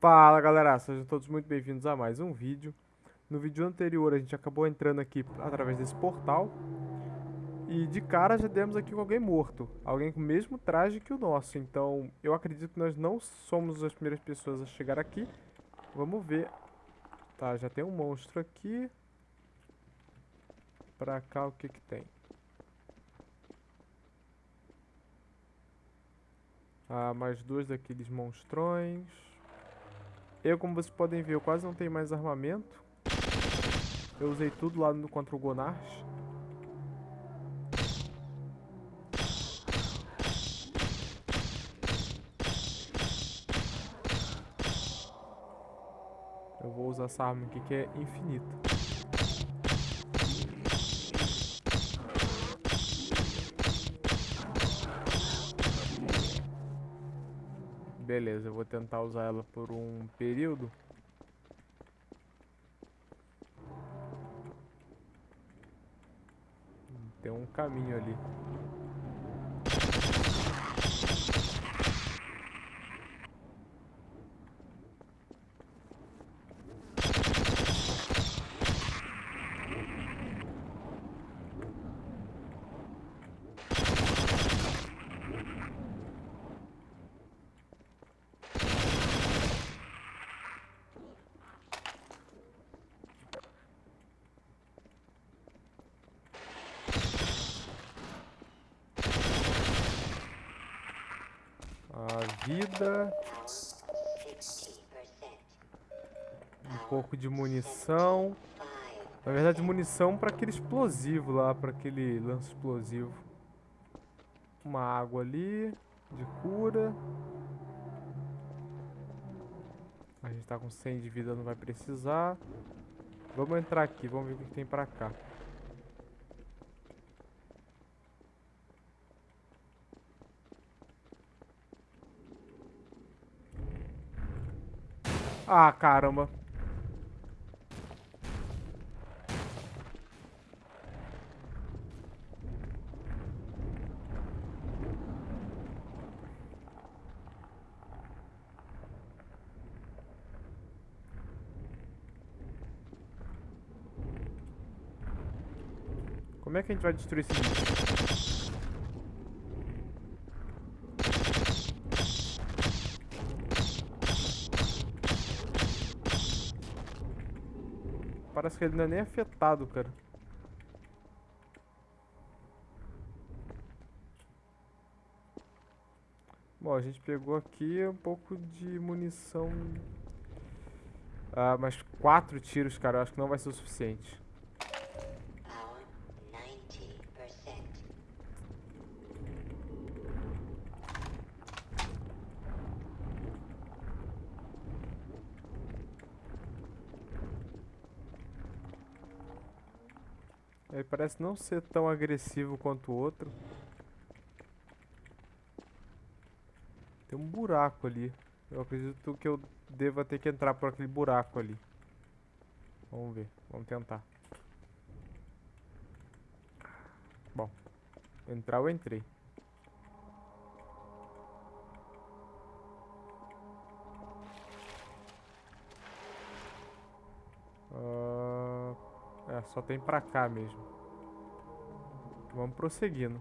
Fala galera, sejam todos muito bem-vindos a mais um vídeo. No vídeo anterior a gente acabou entrando aqui através desse portal e de cara já demos aqui com alguém morto, alguém com o mesmo traje que o nosso, então eu acredito que nós não somos as primeiras pessoas a chegar aqui. Vamos ver. Tá, já tem um monstro aqui. Pra cá o que que tem? Ah, mais dois daqueles monstrões. Eu, como vocês podem ver, eu quase não tenho mais armamento. Eu usei tudo lá no, contra o Gonarch. Eu vou usar essa arma aqui que é infinita. Beleza, eu vou tentar usar ela por um período. Tem um caminho ali. A vida. Um pouco de munição. Na verdade, munição para aquele explosivo lá, para aquele lance explosivo. Uma água ali, de cura. A gente tá com 100 de vida, não vai precisar. Vamos entrar aqui, vamos ver o que tem pra cá. Ah, caramba. Como é que a gente vai destruir esse bicho? Que ele não é nem afetado, cara. Bom, a gente pegou aqui um pouco de munição. Ah, mas quatro tiros, cara, eu acho que não vai ser o suficiente. Ele parece não ser tão agressivo quanto o outro. Tem um buraco ali. Eu acredito que eu deva ter que entrar por aquele buraco ali. Vamos ver, vamos tentar. Bom, entrar eu entrei. É, só tem pra cá mesmo. Vamos prosseguindo.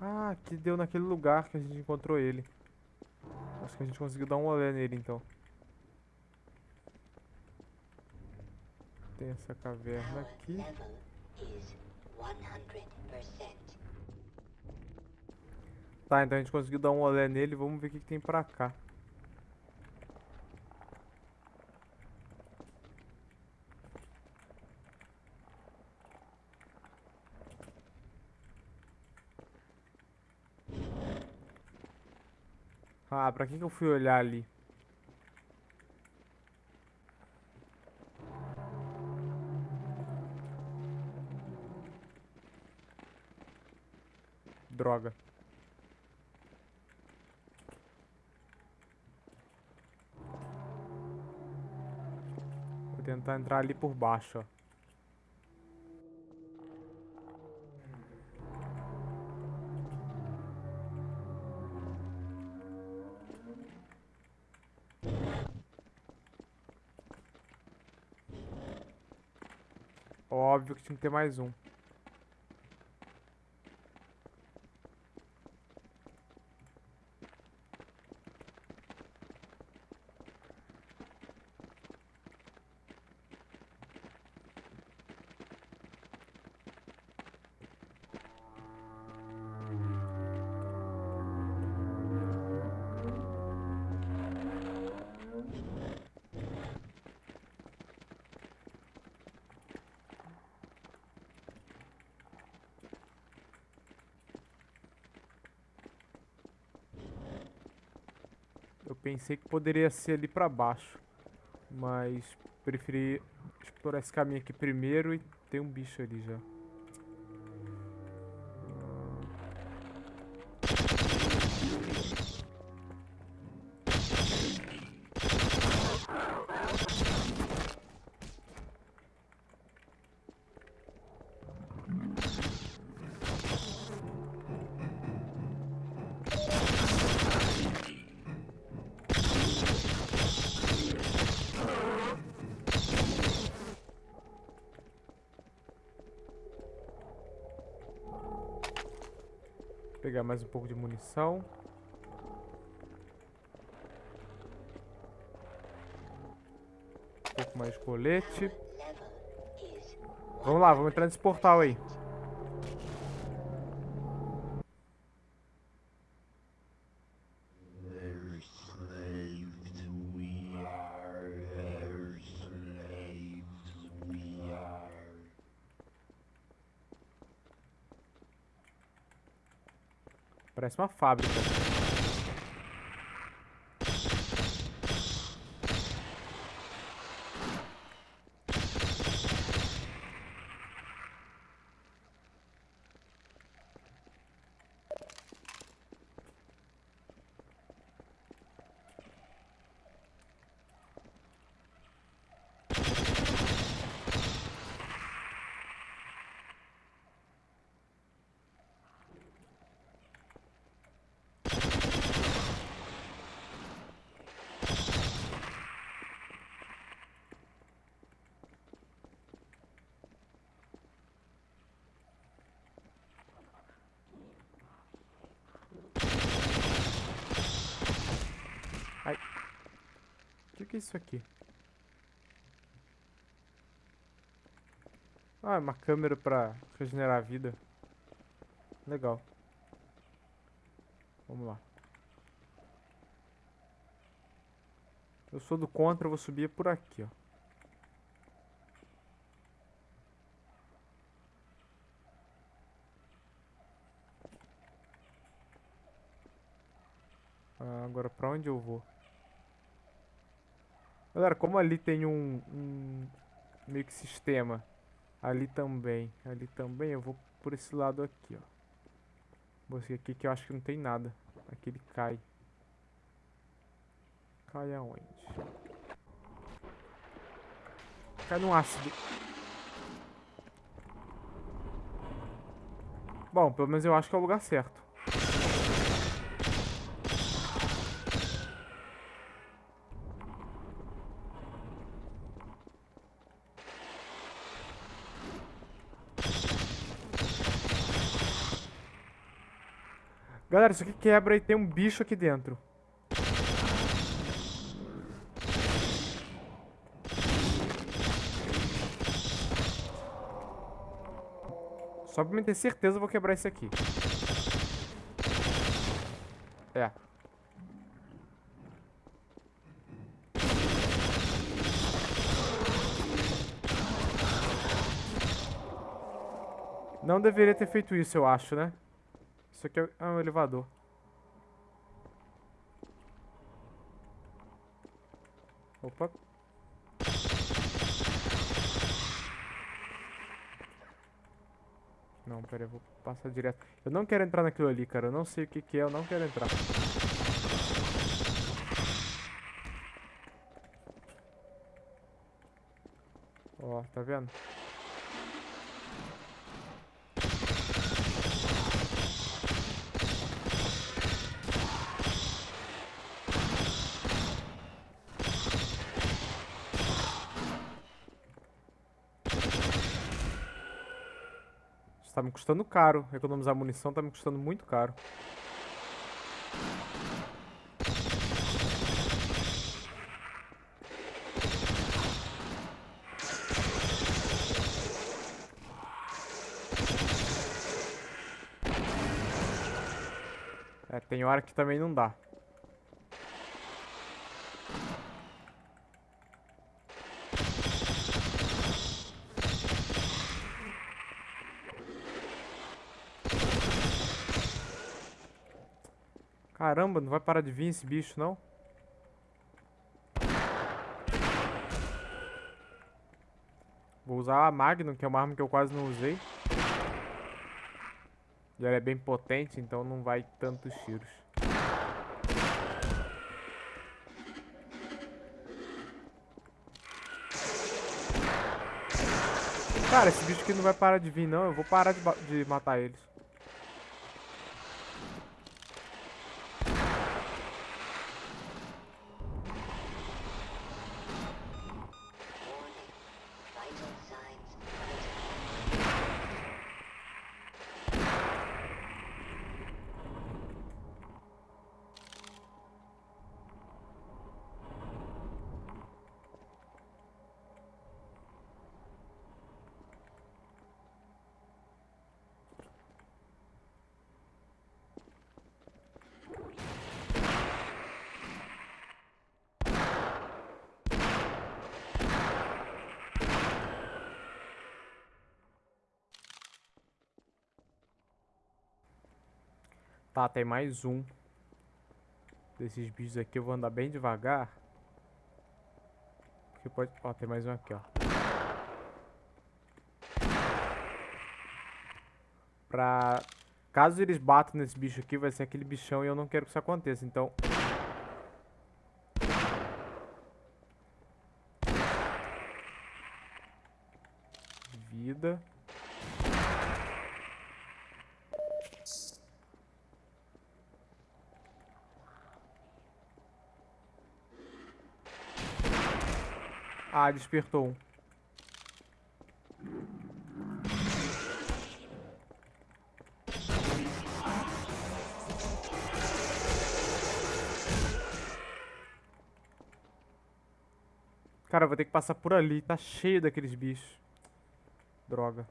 Ah, aqui deu naquele lugar que a gente encontrou ele. Acho que a gente conseguiu dar um olé nele, então. Tem essa caverna aqui. Tá, então a gente conseguiu dar um olé nele. Vamos ver o que, que tem pra cá. Ah, pra que, que eu fui olhar ali? Droga. Vou tentar entrar ali por baixo, ó. Óbvio que tinha que ter mais um. Pensei que poderia ser ali pra baixo. Mas preferi explorar esse caminho aqui primeiro e tem um bicho ali já. Pegar mais um pouco de munição. Um pouco mais de colete. Vamos lá, vamos entrar nesse portal aí. Parece uma fábrica. O que, é isso aqui? Ah, é uma câmera pra regenerar a vida. Legal. Vamos lá. Eu sou do contra, eu vou subir por aqui, ó. Ah, agora pra onde eu vou? Galera, como ali tem um, um meio que sistema, ali também, ali também, eu vou por esse lado aqui, ó. Vou seguir aqui que eu acho que não tem nada. Aqui ele cai. Cai aonde? Cai no ácido. Bom, pelo menos eu acho que é o lugar certo. Galera, isso aqui quebra e tem um bicho aqui dentro. Só pra me ter certeza eu vou quebrar esse aqui. É. Não deveria ter feito isso, eu acho, né? Isso aqui é um elevador. Opa. Não, pera eu vou passar direto. Eu não quero entrar naquilo ali, cara. Eu não sei o que, que é, eu não quero entrar. Ó, tá vendo? Me custando caro. Economizar munição tá me custando muito caro. É, tem hora que também não dá. Caramba, não vai parar de vir esse bicho, não? Vou usar a Magnum, que é uma arma que eu quase não usei. E ela é bem potente, então não vai tantos tiros. Cara, esse bicho aqui não vai parar de vir, não. Eu vou parar de, de matar eles. Tá, tem mais um. Desses bichos aqui eu vou andar bem devagar. Porque pode... Ó, tem mais um aqui, ó. Pra... Caso eles batam nesse bicho aqui, vai ser aquele bichão e eu não quero que isso aconteça, então... Vida... Ah, despertou um. Cara, eu vou ter que passar por ali. Tá cheio daqueles bichos. Droga.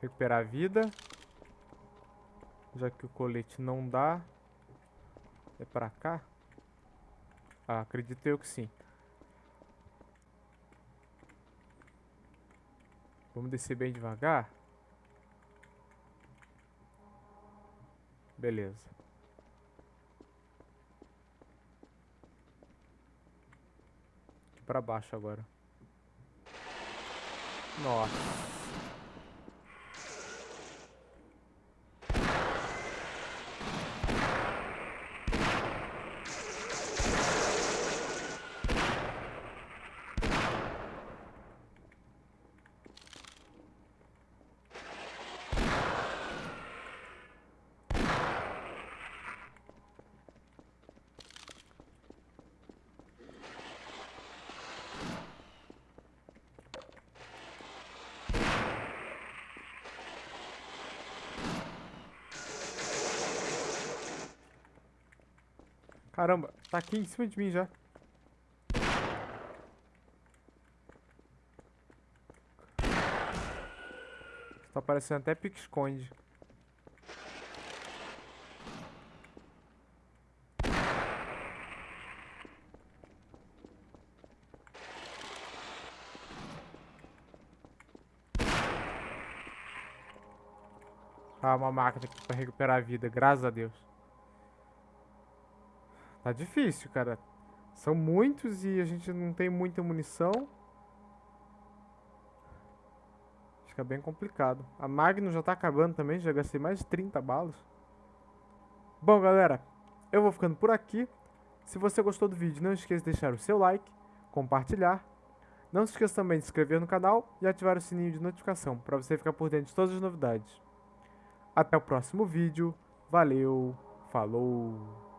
Recuperar a vida. Já que o colete não dá. É pra cá? Ah, acredito eu que sim. Vamos descer bem devagar. Beleza. Aqui pra baixo agora. Nossa. Caramba, tá aqui em cima de mim já. Tá parecendo até pique-esconde. Ah, uma máquina aqui pra recuperar a vida, graças a Deus. Tá difícil, cara. São muitos e a gente não tem muita munição. Fica bem complicado. A Magnum já tá acabando também, já gastei mais de 30 balas. Bom, galera, eu vou ficando por aqui. Se você gostou do vídeo, não esqueça de deixar o seu like, compartilhar. Não se esqueça também de se inscrever no canal e ativar o sininho de notificação para você ficar por dentro de todas as novidades. Até o próximo vídeo. Valeu, falou!